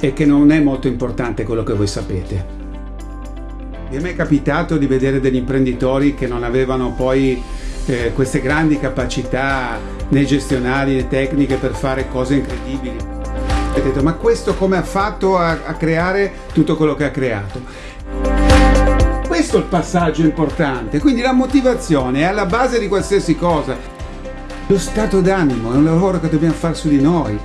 e che non è molto importante quello che voi sapete. Mi è mai capitato di vedere degli imprenditori che non avevano poi eh, queste grandi capacità nei gestionali, le tecniche per fare cose incredibili. E detto, ma questo come ha fatto a, a creare tutto quello che ha creato? Questo è il passaggio importante, quindi la motivazione è alla base di qualsiasi cosa. Lo stato d'animo è un lavoro che dobbiamo fare su di noi.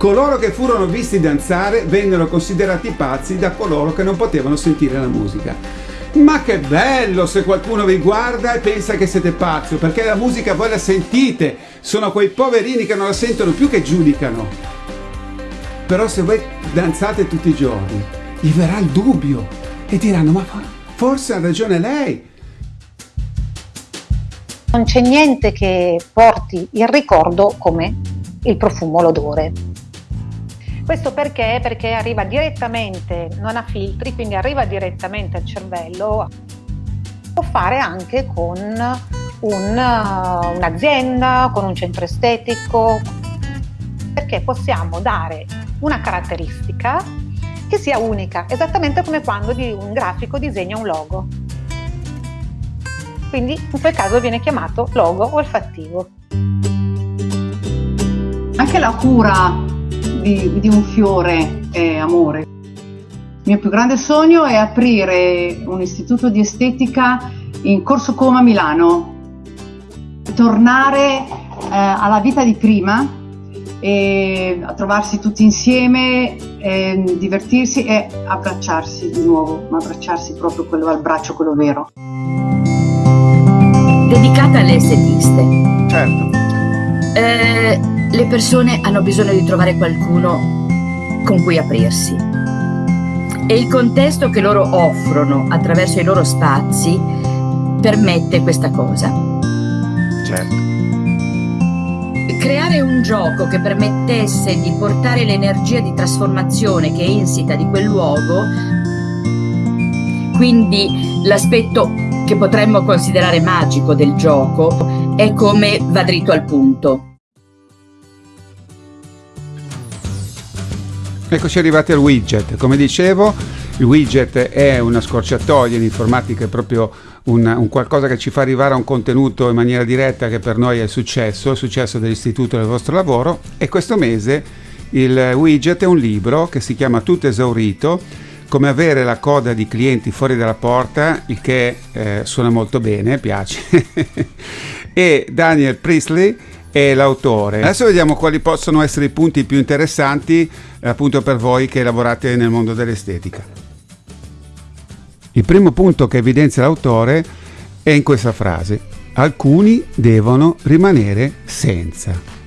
Coloro che furono visti danzare vennero considerati pazzi da coloro che non potevano sentire la musica. Ma che bello se qualcuno vi guarda e pensa che siete pazzi, perché la musica voi la sentite, sono quei poverini che non la sentono più che giudicano. Però se voi danzate tutti i giorni, gli verrà il dubbio e diranno ma forse ha ragione lei. Non c'è niente che porti il ricordo come il profumo, l'odore. Questo perché? Perché arriva direttamente, non ha filtri, quindi arriva direttamente al cervello. Può fare anche con un, un'azienda, con un centro estetico, perché possiamo dare una caratteristica che sia unica, esattamente come quando un grafico disegna un logo. Quindi in quel caso viene chiamato logo olfattivo. Anche la cura di, di un fiore è amore. Il mio più grande sogno è aprire un istituto di estetica in Corso Coma Milano, tornare eh, alla vita di prima e a trovarsi tutti insieme, e divertirsi e abbracciarsi di nuovo, ma abbracciarsi proprio quello al braccio, quello vero. Dedicata alle estetiste. Certo. Eh, le persone hanno bisogno di trovare qualcuno con cui aprirsi. E il contesto che loro offrono attraverso i loro spazi permette questa cosa. Certo. Creare un gioco che permettesse di portare l'energia di trasformazione che è insita di quel luogo, quindi l'aspetto che potremmo considerare magico del gioco è come va dritto al punto. Eccoci arrivati al widget. Come dicevo, il widget è una scorciatoia in informatica, è proprio un, un, qualcosa che ci fa arrivare a un contenuto in maniera diretta che per noi è successo, il successo dell'istituto del vostro lavoro. E questo mese il widget è un libro che si chiama Tutto esaurito, come avere la coda di clienti fuori dalla porta, il che eh, suona molto bene, piace. e Daniel Priestley è l'autore. Adesso vediamo quali possono essere i punti più interessanti appunto per voi che lavorate nel mondo dell'estetica. Il primo punto che evidenzia l'autore è in questa frase. Alcuni devono rimanere senza.